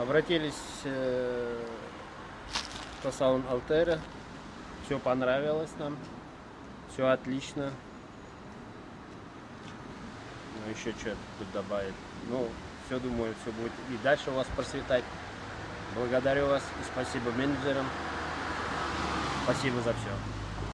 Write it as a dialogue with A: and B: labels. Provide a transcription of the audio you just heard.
A: Обратились э, по салон Алтера. Все понравилось нам. Все отлично. Ну, еще что тут добавить. Ну, все думаю, все будет и дальше у вас процветать. Благодарю вас и спасибо менеджерам. Спасибо за все.